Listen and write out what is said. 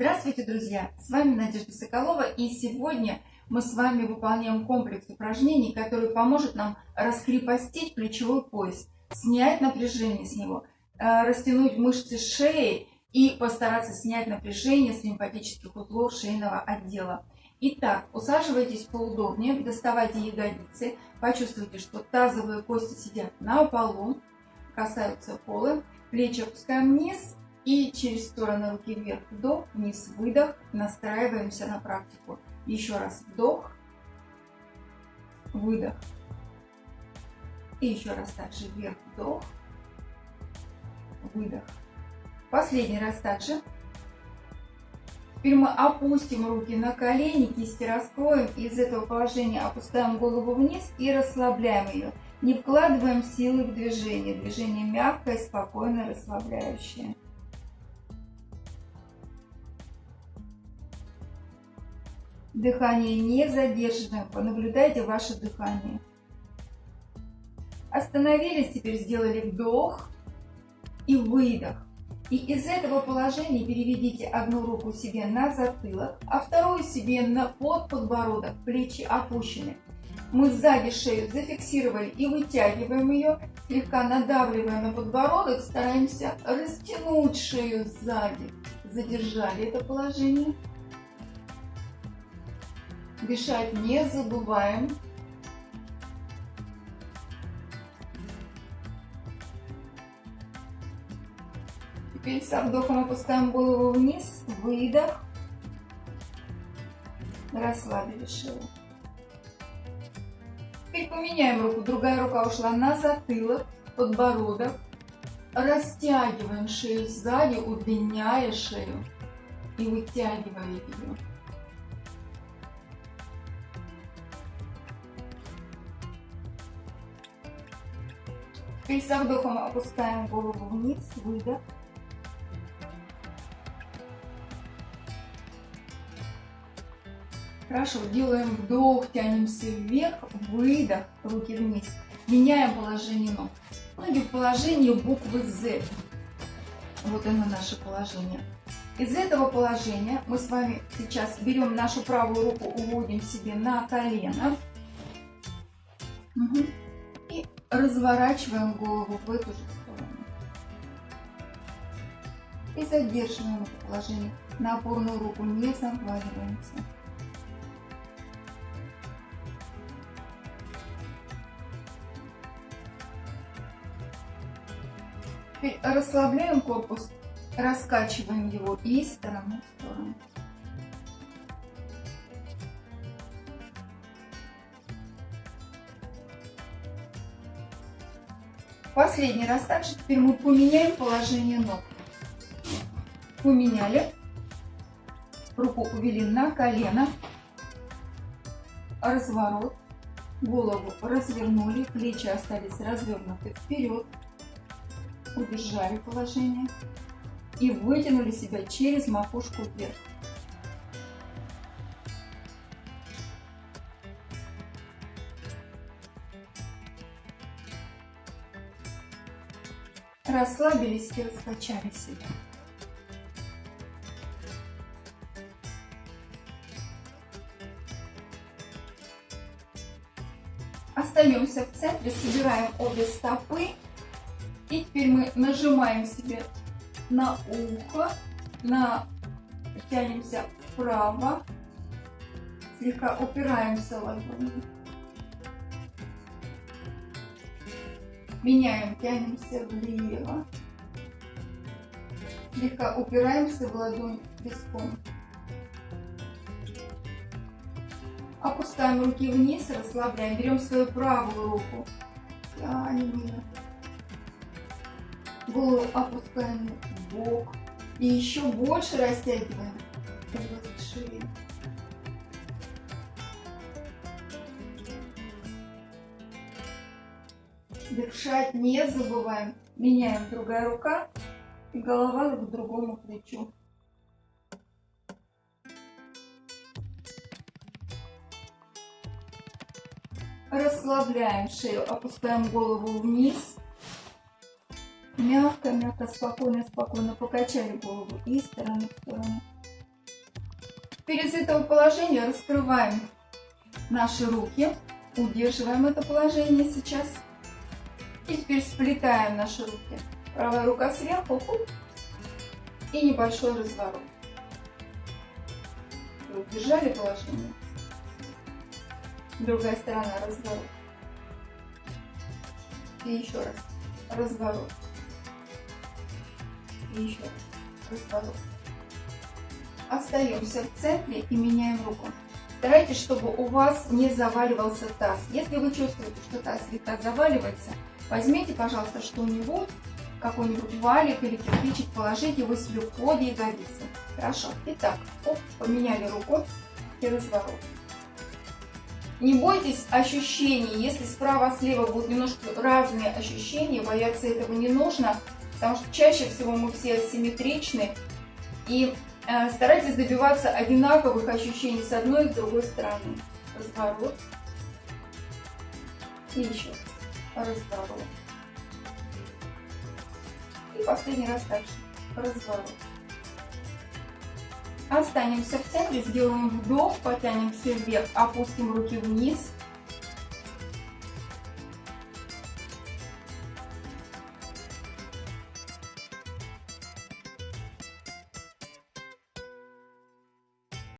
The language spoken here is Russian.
Здравствуйте, друзья! С вами Надежда Соколова и сегодня мы с вами выполняем комплекс упражнений, который поможет нам раскрепостить плечевой пояс, снять напряжение с него, э, растянуть мышцы шеи и постараться снять напряжение с лимфатических узлов шейного отдела. Итак, усаживайтесь поудобнее, доставайте ягодицы, почувствуйте, что тазовые кости сидят на полу, касаются пола, плечи опускаем вниз и через стороны руки вверх вдох, вниз выдох, настраиваемся на практику. Еще раз вдох, выдох. И еще раз также вверх вдох, выдох. Последний раз также. Теперь мы опустим руки на колени, кисти раскроем. Из этого положения опускаем голову вниз и расслабляем ее. Не вкладываем силы в движение. Движение мягкое, спокойное, расслабляющее. Дыхание не задерживаем. Понаблюдайте ваше дыхание. Остановились, теперь сделали вдох и выдох. И из этого положения переведите одну руку себе на затылок, а вторую себе на под подбородок, плечи опущены. Мы сзади шею зафиксировали и вытягиваем ее, слегка надавливая на подбородок, стараемся растянуть шею сзади. Задержали это положение. Дышать не забываем. Теперь со вдохом опускаем голову вниз, выдох. Расслабили шею. Теперь поменяем руку. Другая рука ушла на затылок, подбородок. Растягиваем шею сзади, удлиняя шею и вытягивая ее. Теперь со вдохом опускаем голову вниз, выдох. Хорошо, делаем вдох, тянемся вверх, выдох, руки вниз. Меняем положение ног. Ноги в положении буквы Z. Вот оно наше положение. Из этого положения мы с вами сейчас берем нашу правую руку, уводим себе на колено. Угу разворачиваем голову в эту же сторону. И задерживаем это положение. На опорную руку не заваливаемся. Теперь расслабляем корпус, раскачиваем его из стороны в сторону. Последний раз также теперь мы поменяем положение ног. Поменяли. Руку увели на колено. Разворот. Голову развернули. Плечи остались развернуты вперед. Удержали положение. И вытянули себя через макушку вверх. Расслабились и раскачали себя. Остаемся в центре, собираем обе стопы. И теперь мы нажимаем себе на ухо, на... тянемся вправо, слегка упираемся ладонью. Меняем, тянемся влево. Слегка упираемся в ладонь виском. Опускаем руки вниз, расслабляем. Берем свою правую руку. Тянем ее. Голову опускаем в бок. И еще больше растягиваем область. Дышать не забываем. Меняем другая рука и голова к другому плечу. Расслабляем шею, опускаем голову вниз. Мягко, мягко, спокойно, спокойно покачали голову из стороны в сторону. Из этого положения раскрываем наши руки, удерживаем это положение сейчас. И теперь сплетаем наши руки. Правая рука сверху, хоп, и небольшой разворот. Удержали положение. Другая сторона разворот. И еще раз разворот. И еще раз разворот. Остаемся в центре и меняем руку. Старайтесь, чтобы у вас не заваливался таз. Если вы чувствуете, что таз слегка заваливается, возьмите, пожалуйста, что-нибудь, какой-нибудь валик или кирпичик, положите его себе под ягодицы. Хорошо. Итак, оп, поменяли руку и разворот. Не бойтесь ощущений, если справа-слева будут немножко разные ощущения, бояться этого не нужно, потому что чаще всего мы все асимметричны, и э, старайтесь добиваться одинаковых ощущений с одной и с другой стороны. Разворот. И еще разворот. И последний раз дальше. Разворот. Останемся в центре, сделаем вдох, потянемся вверх, опустим руки вниз.